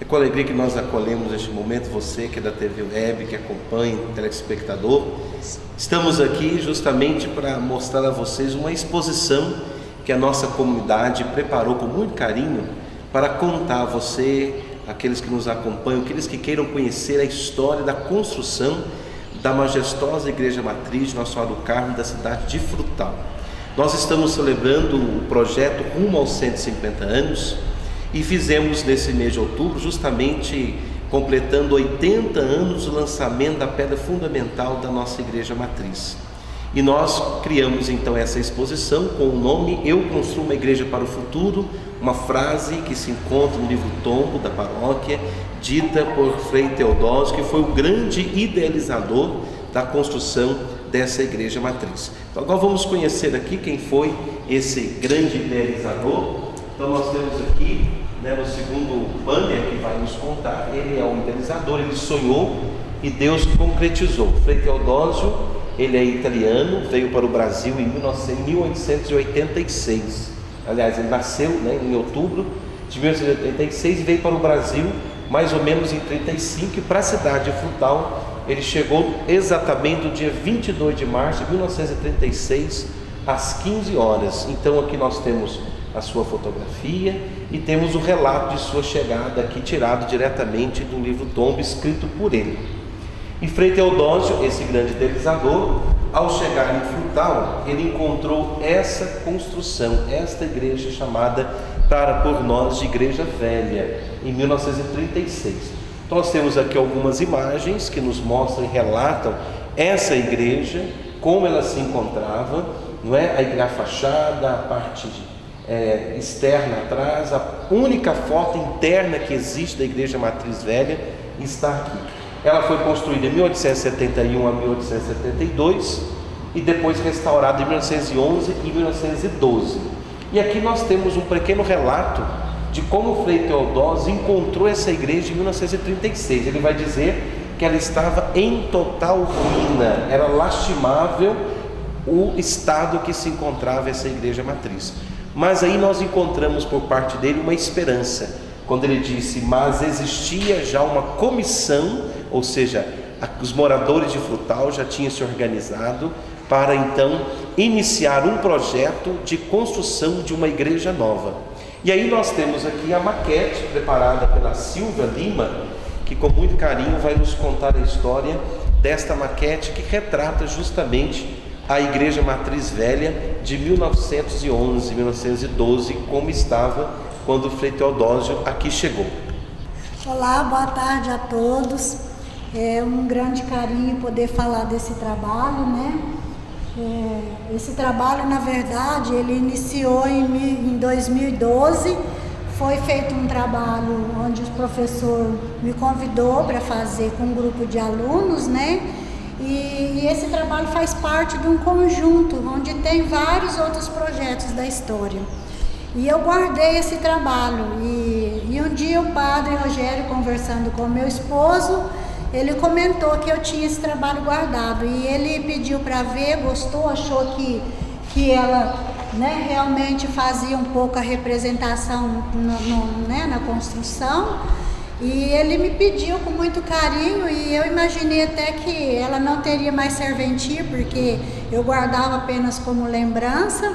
É com alegria que nós acolhemos neste momento você que é da TV Web, que acompanha, telespectador. Estamos aqui justamente para mostrar a vocês uma exposição que a nossa comunidade preparou com muito carinho para contar a você, aqueles que nos acompanham, aqueles que queiram conhecer a história da construção da majestosa Igreja Matriz de Nosso Senhora do Carmo da cidade de Frutal. Nós estamos celebrando o projeto Rumo aos 150 anos e fizemos nesse mês de outubro, justamente completando 80 anos do lançamento da pedra fundamental da nossa igreja matriz. E nós criamos então essa exposição com o nome Eu Construo uma Igreja para o Futuro, uma frase que se encontra no livro Tombo da paróquia, dita por Frei Teodósio, que foi o grande idealizador da construção dessa igreja matriz. Então agora vamos conhecer aqui quem foi esse grande idealizador. Então nós temos aqui né, no segundo banner que vai nos contar, ele é o idealizador, ele sonhou e Deus concretizou. Frei Teodósio, ele é italiano, veio para o Brasil em 1886. Aliás, ele nasceu né, em outubro de 1886 e veio para o Brasil mais ou menos em 35 e para a cidade de Frutal ele chegou exatamente no dia 22 de março de 1936 às 15 horas. Então aqui nós temos a sua fotografia e temos o relato de sua chegada aqui tirado diretamente do livro Tombo escrito por ele. E Frei Teodósio, esse grande idealizador, ao chegar em Frutal, ele encontrou essa construção, esta igreja chamada para por nós de Igreja Velha, em 1936. Então nós temos aqui algumas imagens que nos mostram e relatam essa igreja, como ela se encontrava, não é? A fachada, a parte de é, externa atrás, a única foto interna que existe da Igreja Matriz Velha está aqui. Ela foi construída em 1871 a 1872 e depois restaurada em 1911 e 1912. E aqui nós temos um pequeno relato de como Frei Teodósio encontrou essa igreja em 1936. Ele vai dizer que ela estava em total ruína, era lastimável o estado que se encontrava essa igreja matriz. Mas aí nós encontramos por parte dele uma esperança, quando ele disse: Mas existia já uma comissão, ou seja, os moradores de Frutal já tinham se organizado para então iniciar um projeto de construção de uma igreja nova. E aí nós temos aqui a maquete preparada pela Silvia Lima, que com muito carinho vai nos contar a história desta maquete que retrata justamente a Igreja Matriz Velha de 1911, 1912, como estava quando o Frei Teodósio aqui chegou. Olá, boa tarde a todos. É um grande carinho poder falar desse trabalho, né? É, esse trabalho, na verdade, ele iniciou em, em 2012. Foi feito um trabalho onde o professor me convidou para fazer com um grupo de alunos, né? E, esse trabalho faz parte de um conjunto onde tem vários outros projetos da história. E eu guardei esse trabalho. E, e um dia o padre Rogério, conversando com meu esposo, ele comentou que eu tinha esse trabalho guardado. E ele pediu para ver, gostou, achou que, que ela né, realmente fazia um pouco a representação no, no, né, na construção. E ele me pediu com muito carinho e eu imaginei até que ela não teria mais serventia, porque eu guardava apenas como lembrança.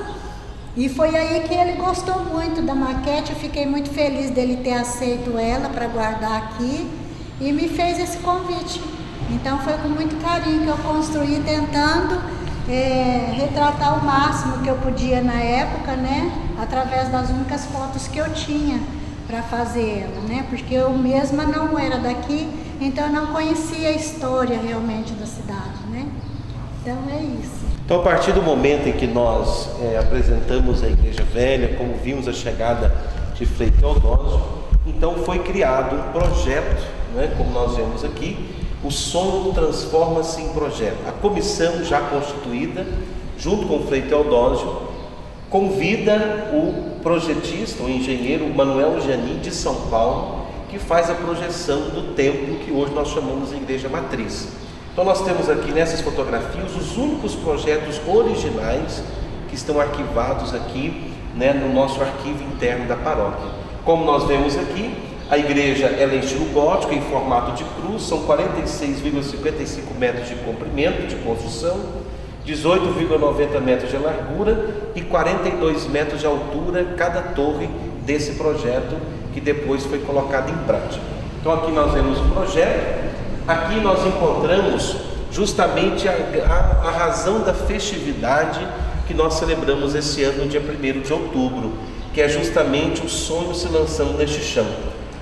E foi aí que ele gostou muito da maquete, eu fiquei muito feliz dele ter aceito ela para guardar aqui e me fez esse convite. Então foi com muito carinho que eu construí, tentando é, retratar o máximo que eu podia na época, né? Através das únicas fotos que eu tinha para fazer ela, né? Porque eu mesma não era daqui, então eu não conhecia a história realmente da cidade, né? Então é isso. Então a partir do momento em que nós é, apresentamos a Igreja Velha, como vimos a chegada de Frei Teodósio, então foi criado um projeto, né? Como nós vemos aqui, o sonho transforma-se em projeto. A comissão já constituída, junto com o Frei Teodósio, convida o projetista, o engenheiro Manuel Janin de São Paulo, que faz a projeção do templo que hoje nós chamamos de Igreja Matriz. Então nós temos aqui nessas fotografias os únicos projetos originais que estão arquivados aqui né, no nosso arquivo interno da paróquia. Como nós vemos aqui, A igreja é em estilo gótico, em formato de cruz, são 46,55 metros de comprimento de construção, 18,90 metros de largura e 42 metros de altura cada torre desse projeto que depois foi colocado em prática. Então aqui nós vemos o projeto, aqui nós encontramos justamente a, a, a razão da festividade que nós celebramos esse ano, no dia 1 de outubro, que é justamente o sonho se lançando neste chão.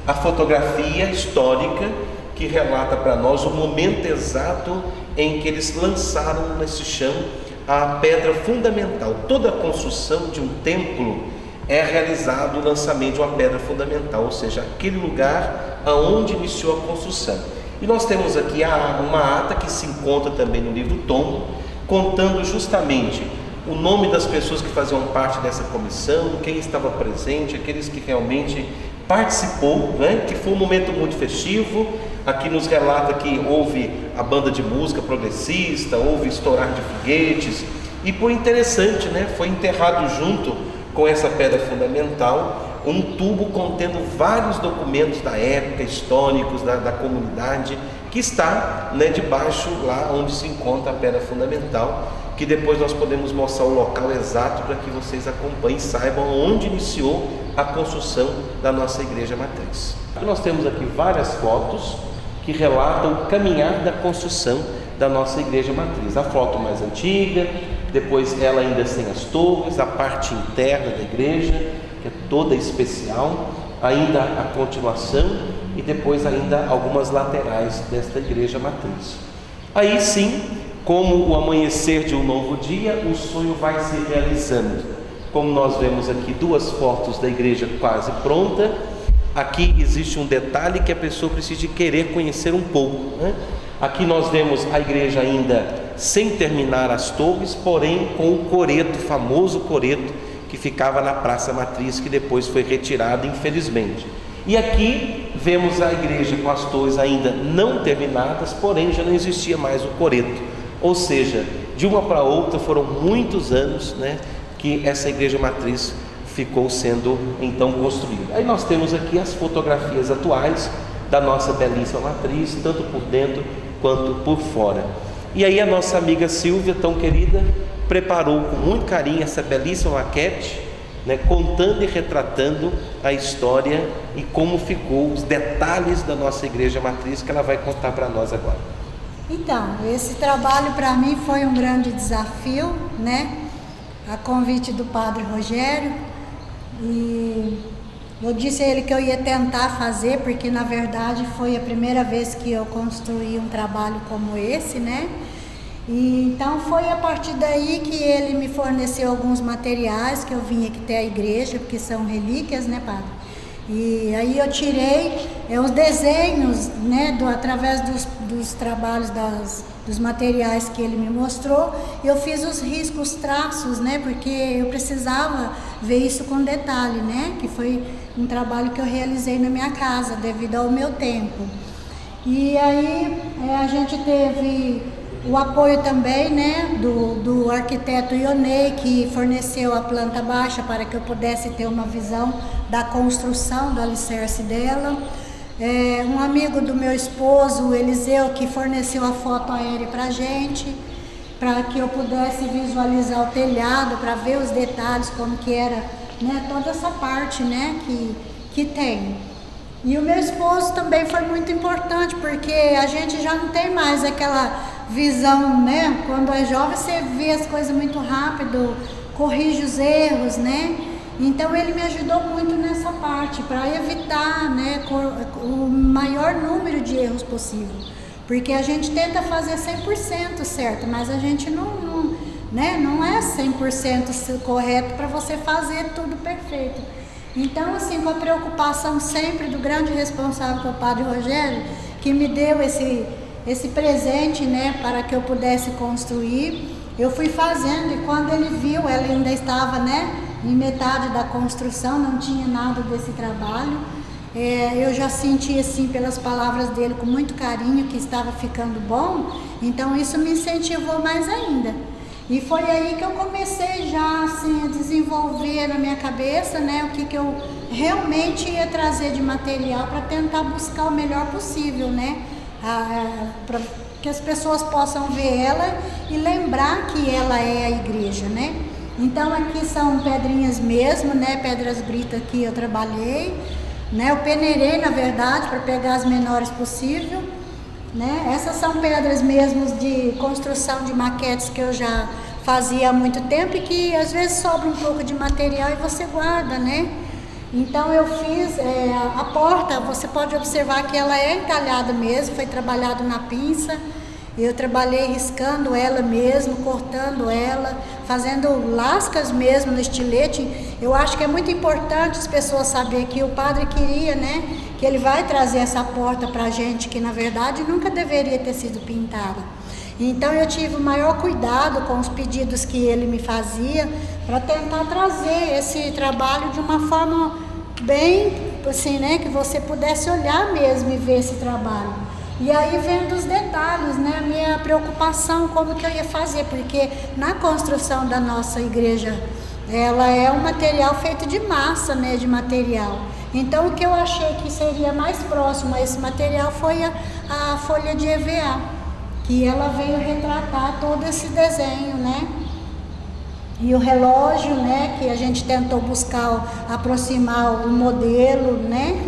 A fotografia histórica que relata para nós o momento exato em que eles lançaram nesse chão a pedra fundamental. Toda a construção de um templo é realizado o lançamento de uma pedra fundamental, ou seja, aquele lugar aonde iniciou a construção. E nós temos aqui uma ata que se encontra também no livro Tom, contando justamente o nome das pessoas que faziam parte dessa comissão, quem estava presente, aqueles que realmente participou, né? que foi um momento muito festivo. Aqui nos relata que houve a banda de música progressista, houve estourar de foguetes, e por interessante, né? foi enterrado junto com essa pedra fundamental um tubo contendo vários documentos da época, históricos da, da comunidade, que está né, debaixo lá onde se encontra a pedra fundamental, que depois nós podemos mostrar o local exato para que vocês acompanhem e saibam onde iniciou a construção da nossa igreja matriz. Nós temos aqui várias fotos que relatam o caminhar da construção da nossa igreja matriz. A foto mais antiga, depois ela ainda sem as torres, a parte interna da igreja, que é toda especial, ainda a continuação e depois ainda algumas laterais desta igreja matriz. Aí sim, como o amanhecer de um novo dia, o sonho vai se realizando. Como nós vemos aqui duas fotos da igreja quase pronta, aqui existe um detalhe que a pessoa precisa querer conhecer um pouco. Né? Aqui nós vemos a igreja ainda sem terminar as torres, porém com o coreto, famoso coreto, que ficava na Praça Matriz, que depois foi retirado, infelizmente. E aqui vemos a igreja com as torres ainda não terminadas, porém já não existia mais o coreto. Ou seja, de uma para outra foram muitos anos né, que essa igreja matriz ficou sendo então construída. Aí nós temos aqui as fotografias atuais da nossa belíssima matriz, tanto por dentro quanto por fora. E aí a nossa amiga Silvia, tão querida, preparou com muito carinho essa belíssima maquete, né, contando e retratando a história e como ficou os detalhes da nossa igreja matriz que ela vai contar para nós agora. Então, esse trabalho para mim foi um grande desafio, né? A convite do Padre Rogério e eu disse a ele que eu ia tentar fazer, porque na verdade foi a primeira vez que eu construí um trabalho como esse, né? E, então foi a partir daí que ele me forneceu alguns materiais que eu vim aqui até a igreja, porque são relíquias, né, padre? E aí eu tirei é, os desenhos, né, do, através dos, dos trabalhos das, dos materiais que ele me mostrou, eu fiz os riscos, traços, né, porque eu precisava ver isso com detalhe, né, que foi um trabalho que eu realizei na minha casa devido ao meu tempo. E aí é, a gente teve o apoio também né, do, do arquiteto Ionei, que forneceu a planta baixa para que eu pudesse ter uma visão da construção do alicerce dela. É, um amigo do meu esposo, Eliseu, que forneceu a foto aérea para a gente, para que eu pudesse visualizar o telhado, para ver os detalhes, como que era né, toda essa parte né, que, que tem. E o meu esposo também foi muito importante, porque a gente já não tem mais aquela visão, né? Quando é jovem você vê as coisas muito rápido, corrige os erros, né? Então ele me ajudou muito nessa parte para evitar, né, o maior número de erros possível. Porque a gente tenta fazer 100% certo, mas a gente não, não, né, não é 100% correto para você fazer tudo perfeito. Então, assim, com a preocupação sempre do grande responsável, que é o Padre Rogério, que me deu esse, esse presente, né, para que eu pudesse construir. Eu fui fazendo e quando ele viu, ela ainda estava, né, em metade da construção, não tinha nada desse trabalho. É, eu já senti assim pelas palavras dele com muito carinho que estava ficando bom, então isso me incentivou mais ainda. E foi aí que eu comecei já assim a desenvolver na minha cabeça, né, o que que eu realmente ia trazer de material para tentar buscar o melhor possível, né? Para que as pessoas possam ver ela e lembrar que ela é a igreja, né? Então aqui são pedrinhas mesmo, né? Pedras britas que eu trabalhei, né? Eu peneirei na verdade para pegar as menores possível, né? Essas são pedras mesmo de construção de maquetes que eu já fazia há muito tempo e que às vezes sobra um pouco de material e você guarda, né? Então eu fiz é, a porta, você pode observar que ela é entalhada mesmo, foi trabalhado na pinça. Eu trabalhei riscando ela mesmo, cortando ela, fazendo lascas mesmo no estilete. Eu acho que é muito importante as pessoas saberem que o padre queria, né? Que ele vai trazer essa porta para a gente, que na verdade nunca deveria ter sido pintada. Então eu tive o maior cuidado com os pedidos que ele me fazia para tentar trazer esse trabalho de uma forma bem assim, né, que você pudesse olhar mesmo e ver esse trabalho. E aí vendo os detalhes, né, a minha preocupação como que eu ia fazer, porque na construção da nossa igreja, ela é um material feito de massa, né, de material. Então o que eu achei que seria mais próximo a esse material foi a, a folha de EVA que ela veio retratar todo esse desenho, né? E o relógio, né, que a gente tentou buscar aproximar o modelo, né?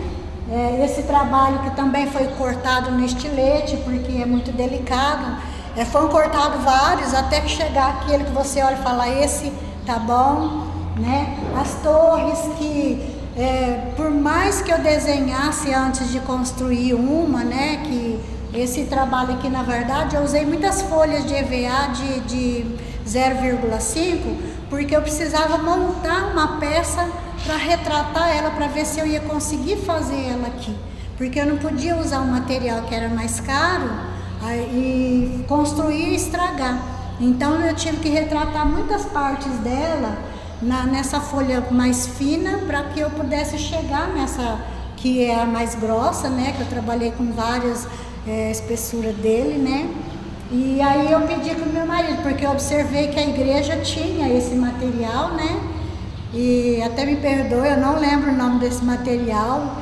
É, esse trabalho que também foi cortado no estilete, porque é muito delicado. É, foram cortados vários até chegar aquele que você olha e fala, esse tá bom, né? As torres que, é, por mais que eu desenhasse antes de construir uma, né, que esse trabalho aqui, na verdade, eu usei muitas folhas de EVA de, de 0,5, porque eu precisava montar uma peça para retratar ela, para ver se eu ia conseguir fazer ela aqui. Porque eu não podia usar um material que era mais caro e construir e estragar. Então eu tive que retratar muitas partes dela na, nessa folha mais fina para que eu pudesse chegar nessa que é a mais grossa, né? Que eu trabalhei com várias é, a espessura dele, né? E aí eu pedi para o meu marido, porque eu observei que a igreja tinha esse material, né? E até me perdoe, eu não lembro o nome desse material.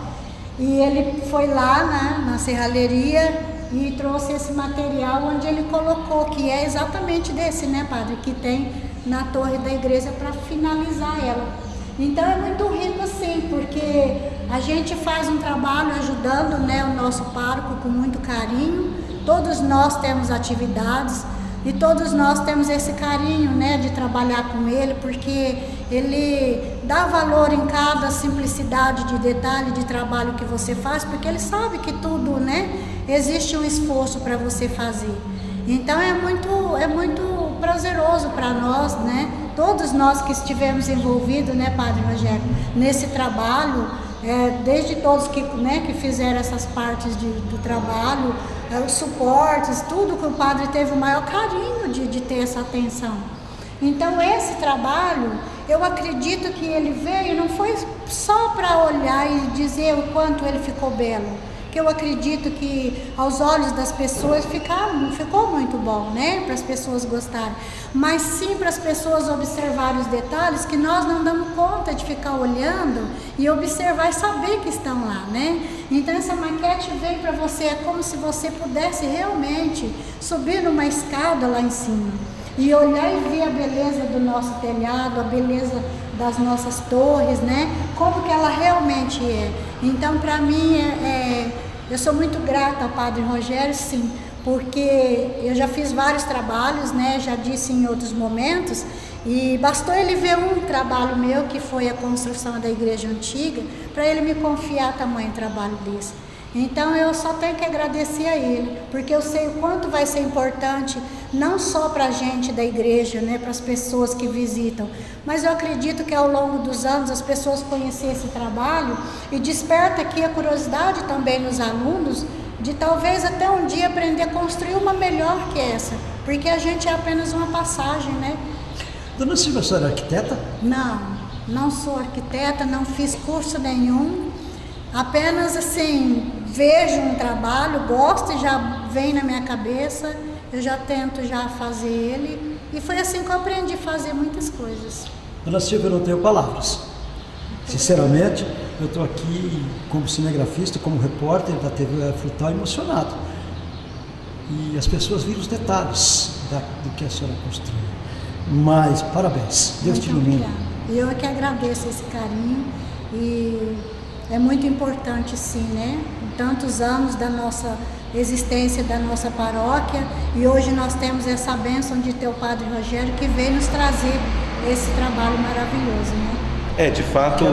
E ele foi lá né, na serralheria e trouxe esse material onde ele colocou, que é exatamente desse, né, padre? Que tem na torre da igreja para finalizar ela. Então é muito rico sim, porque a gente faz um trabalho ajudando né, o nosso pároco com muito carinho. Todos nós temos atividades e todos nós temos esse carinho né, de trabalhar com ele, porque ele dá valor em cada simplicidade de detalhe de trabalho que você faz, porque ele sabe que tudo, né, existe um esforço para você fazer. Então é muito, é muito prazeroso para nós, né? Todos nós que estivemos envolvidos, né, Padre Rogério, nesse trabalho, é, desde todos que, né, que fizeram essas partes de, do trabalho, os suportes, tudo que o padre teve o maior carinho de, de ter essa atenção. Então esse trabalho, eu acredito que ele veio, não foi só para olhar e dizer o quanto ele ficou belo, que eu acredito que aos olhos das pessoas ficaram, ficou muito bom, né? Para as pessoas gostarem. Mas sim para as pessoas observarem os detalhes que nós não damos conta de ficar olhando e observar e saber que estão lá, né? Então essa maquete vem para você, é como se você pudesse realmente subir numa escada lá em cima e olhar e ver a beleza do nosso telhado, a beleza das nossas torres, né? Como que ela realmente é. Então, para mim, é, é, eu sou muito grata ao Padre Rogério, sim, porque eu já fiz vários trabalhos, né? Já disse em outros momentos, e bastou ele ver um trabalho meu, que foi a construção da igreja antiga, para ele me confiar tamanho trabalho desse. Então eu só tenho que agradecer a ele, porque eu sei o quanto vai ser importante, não só para a gente da igreja, né, para as pessoas que visitam, mas eu acredito que ao longo dos anos as pessoas conhecerem esse trabalho e desperta aqui a curiosidade também nos alunos de talvez até um dia aprender a construir uma melhor que essa, porque a gente é apenas uma passagem, né? Dona Silvia, a senhora é arquiteta? Não, não sou arquiteta, não fiz curso nenhum, apenas assim, vejo um trabalho, gosto e já vem na minha cabeça, eu já tento já fazer ele. E foi assim que eu aprendi a fazer muitas coisas. Dona Silvia, eu não tenho palavras. Sinceramente, eu estou aqui como cinegrafista, como repórter da TV Frutal emocionado. E as pessoas viram os detalhes da, do que a senhora construiu. Mas, parabéns. Deus muito te ilumine. E eu é que agradeço esse carinho e é muito importante sim, né? Tantos anos da nossa existência da nossa paróquia e hoje nós temos essa bênção de ter o Padre Rogério que veio nos trazer esse trabalho maravilhoso, né? É, de fato,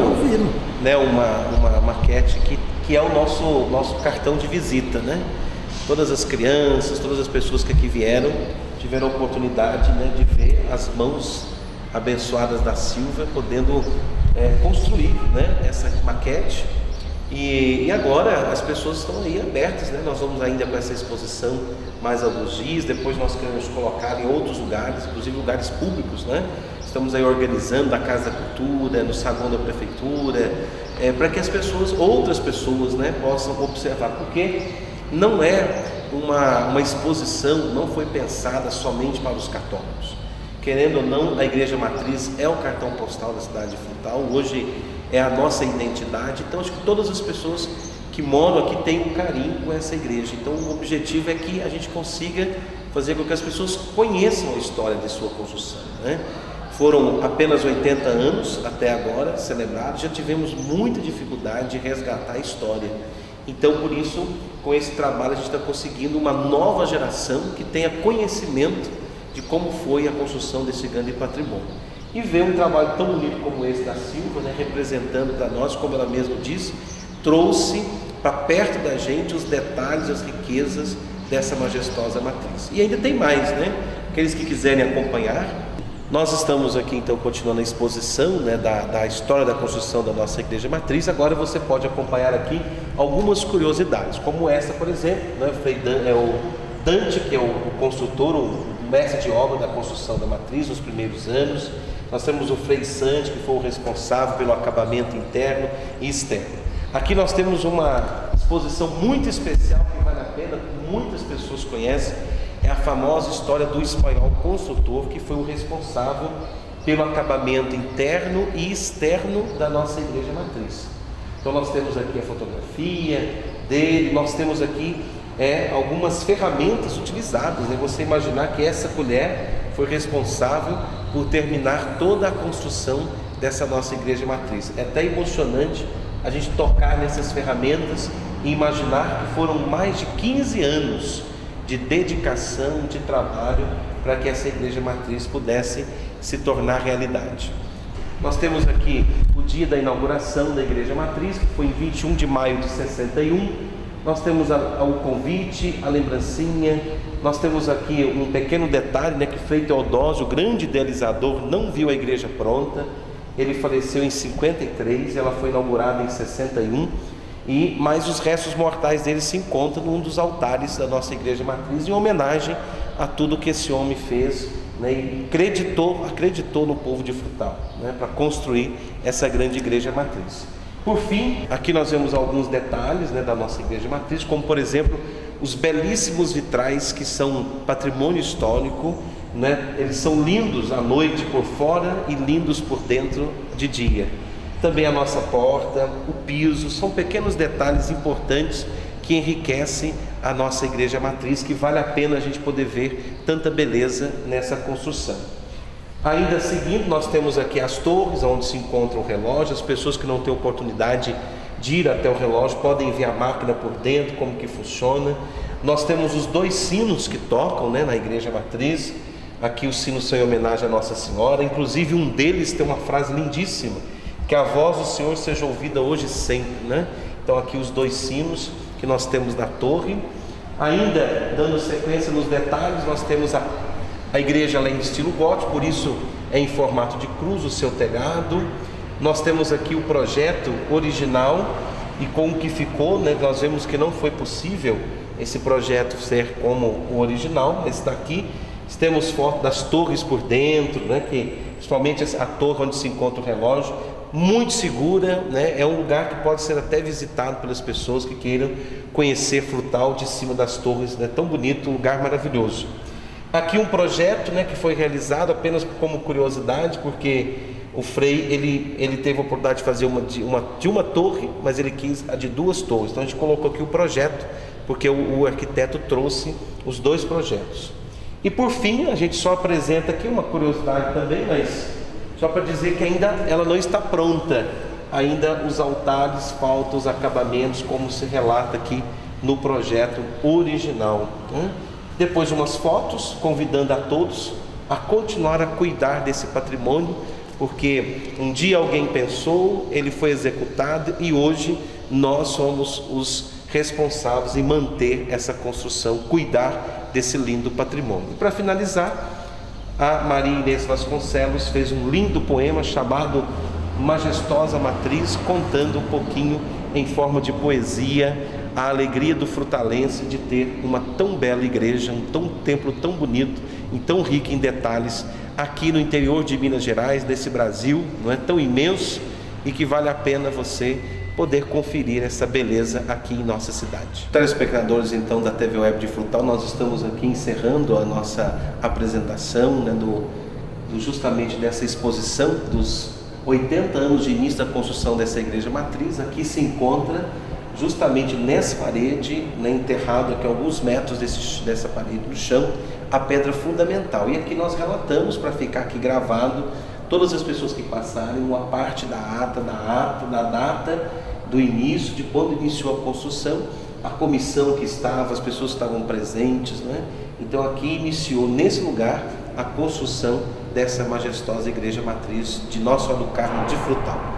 né, uma, uma maquete que, que é o nosso, nosso cartão de visita, né? Todas as crianças, todas as pessoas que aqui vieram tiveram a oportunidade né, de ver as mãos abençoadas da Silva podendo é, construir né, essa maquete e, e, agora as pessoas estão aí abertas, né? Nós vamos ainda com essa exposição mais alguns dias, depois nós queremos colocar em outros lugares, inclusive lugares públicos, né? Estamos aí organizando a Casa da Cultura, no saguão da Prefeitura, é, para que as pessoas, outras pessoas, né, possam observar, porque não é uma, uma exposição, não foi pensada somente para os católicos. Querendo ou não, a Igreja Matriz é o cartão postal da cidade de Frutal. Hoje é a nossa identidade. Então, acho que todas as pessoas que moram aqui têm um carinho com essa igreja. Então, o objetivo é que a gente consiga fazer com que as pessoas conheçam a história de sua construção. Né? Foram apenas 80 anos até agora celebrados, já tivemos muita dificuldade de resgatar a história. Então, por isso, com esse trabalho, a gente está conseguindo uma nova geração que tenha conhecimento de como foi a construção desse grande patrimônio e ver um trabalho tão bonito como esse da Silva, né, representando para nós, como ela mesma disse, trouxe para perto da gente os detalhes, as riquezas dessa majestosa matriz. E ainda tem mais, né? Aqueles que quiserem acompanhar, nós estamos aqui então continuando a exposição né, da, da história da construção da nossa igreja matriz. Agora você pode acompanhar aqui algumas curiosidades, como essa, por exemplo, né, Dan, é o Dante, que é o, o construtor, o mestre de obra da construção da matriz nos primeiros anos. Nós temos o Frei Sante, que foi o responsável pelo acabamento interno e externo. Aqui nós temos uma exposição muito especial que vale a pena, muitas pessoas conhecem, é a famosa história do espanhol construtor, que foi o responsável pelo acabamento interno e externo da nossa igreja matriz. Então nós temos aqui a fotografia dele, nós temos aqui é, algumas ferramentas utilizadas. Né? Você imaginar que essa colher foi responsável por terminar toda a construção dessa nossa igreja matriz. É até emocionante a gente tocar nessas ferramentas e imaginar que foram mais de 15 anos de dedicação, de trabalho para que essa igreja matriz pudesse se tornar realidade. Nós temos aqui o dia da inauguração da igreja matriz, que foi em 21 de maio de 61. Nós temos o convite, a lembrancinha, nós temos aqui um pequeno detalhe, né, que Frei Teodósio, o grande idealizador, não viu a igreja pronta. Ele faleceu em 53, ela foi inaugurada em 61, e mais os restos mortais dele se encontram num dos altares da nossa igreja matriz, em homenagem a tudo que esse homem fez né, e acreditou, acreditou no povo de Frutal, né, para construir essa grande igreja matriz. Por fim, aqui nós vemos alguns detalhes né, da nossa igreja matriz, como por exemplo os belíssimos vitrais que são patrimônio histórico, né? eles são lindos à noite por fora e lindos por dentro de dia. Também a nossa porta, o piso, são pequenos detalhes importantes que enriquecem a nossa igreja matriz, que vale a pena a gente poder ver tanta beleza nessa construção. Ainda seguindo, nós temos aqui as torres onde se encontra o relógio, as pessoas que não têm oportunidade de ir até o relógio podem ver a máquina por dentro, como que funciona. Nós temos os dois sinos que tocam né, na igreja matriz. Aqui os sinos são em homenagem à Nossa Senhora, inclusive um deles tem uma frase lindíssima, que a voz do Senhor seja ouvida hoje e sempre. Né? Então aqui os dois sinos que nós temos na torre. Ainda dando sequência nos detalhes, nós temos a a igreja é em estilo gótico, por isso é em formato de cruz o seu telhado. Nós temos aqui o projeto original e com o que ficou, né, nós vemos que não foi possível esse projeto ser como o original, mas está aqui. Temos foto das torres por dentro, né, que, principalmente a torre onde se encontra o relógio, muito segura, né, é um lugar que pode ser até visitado pelas pessoas que queiram conhecer Frutal de cima das torres, né, tão bonito, um lugar maravilhoso. Aqui um projeto né, que foi realizado apenas como curiosidade, porque o Frei ele, ele teve a oportunidade de fazer uma de, uma de uma torre, mas ele quis a de duas torres. Então a gente colocou aqui o projeto, porque o, o arquiteto trouxe os dois projetos. E por fim, a gente só apresenta aqui uma curiosidade também, mas só para dizer que ainda ela não está pronta. Ainda os altares faltam os acabamentos, como se relata aqui no projeto original. Né? Depois umas fotos convidando a todos a continuar a cuidar desse patrimônio, porque um dia alguém pensou, ele foi executado e hoje nós somos os responsáveis em manter essa construção, cuidar desse lindo patrimônio. E para finalizar, a Maria Inês Vasconcelos fez um lindo poema chamado Majestosa Matriz, contando um pouquinho em forma de poesia a alegria do frutalense de ter uma tão bela igreja, um tão templo tão bonito e tão rico em detalhes aqui no interior de Minas Gerais, desse Brasil, não é tão imenso e que vale a pena você poder conferir essa beleza aqui em nossa cidade. Telespectadores então da TV Web de Frutal, nós estamos aqui encerrando a nossa apresentação né, do, do justamente dessa exposição dos 80 anos de início da construção dessa igreja matriz. Aqui se encontra justamente nessa parede, né, enterrado aqui alguns metros desse, dessa parede do chão, a pedra fundamental. E aqui nós relatamos para ficar aqui gravado todas as pessoas que passarem uma parte da ata, da ata, da data do início, de quando iniciou a construção, a comissão que estava, as pessoas que estavam presentes, né? Então aqui iniciou nesse lugar a construção dessa majestosa igreja matriz de Nosso Senhora do Carmo de Frutal.